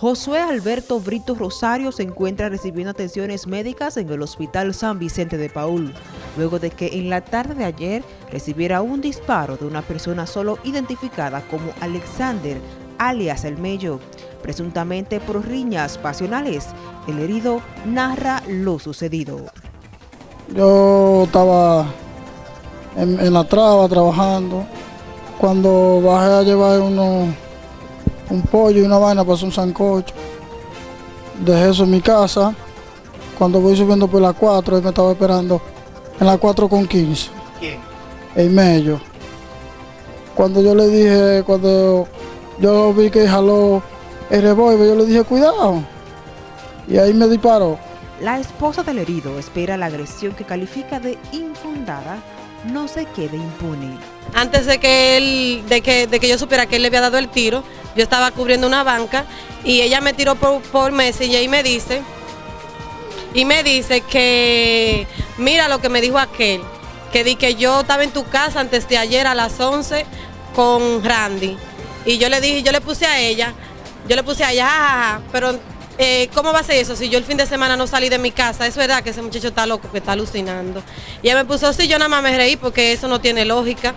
Josué Alberto Brito Rosario se encuentra recibiendo atenciones médicas en el Hospital San Vicente de Paul, luego de que en la tarde de ayer recibiera un disparo de una persona solo identificada como Alexander, alias El Mello, presuntamente por riñas pasionales. El herido narra lo sucedido. Yo estaba en, en la traba trabajando, cuando bajé a llevar unos un pollo y una vaina pasó un sancocho. Dejé eso en mi casa. Cuando voy subiendo por la 4, él me estaba esperando en la 4 con 15. ¿Quién? En medio. Cuando yo le dije, cuando yo vi que jaló el revólver, yo le dije, cuidado. Y ahí me disparó. La esposa del herido espera la agresión que califica de infundada no se quede impune. Antes de que él, de que, de que yo supiera que él le había dado el tiro, yo estaba cubriendo una banca y ella me tiró por, por Messenger y me dice, y me dice que mira lo que me dijo aquel, que di que yo estaba en tu casa antes de ayer a las 11 con Randy. Y yo le dije, yo le puse a ella, yo le puse a ella, pero eh, ¿cómo va a ser eso si yo el fin de semana no salí de mi casa? Es verdad que ese muchacho está loco, que está alucinando. Y ella me puso, sí, yo nada más me reí porque eso no tiene lógica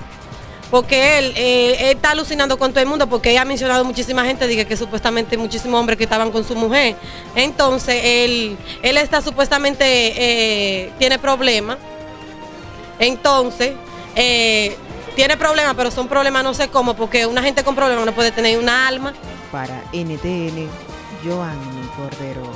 porque él, eh, está alucinando con todo el mundo, porque ella ha mencionado muchísima gente, dije que supuestamente muchísimos hombres que estaban con su mujer. Entonces, él, él está supuestamente, eh, tiene problemas. Entonces, eh, tiene problemas, pero son problemas no sé cómo, porque una gente con problemas no puede tener una alma. Para NTN, Joanny Cordero.